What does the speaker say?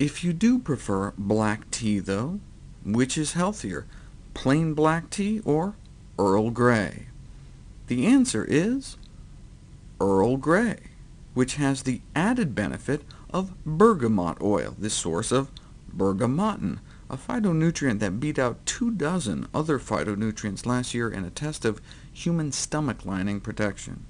If you do prefer black tea, though, which is healthier, plain black tea or Earl Grey? The answer is Earl Grey, which has the added benefit of bergamot oil, the source of bergamottin, a phytonutrient that beat out two dozen other phytonutrients last year in a test of human stomach lining protection.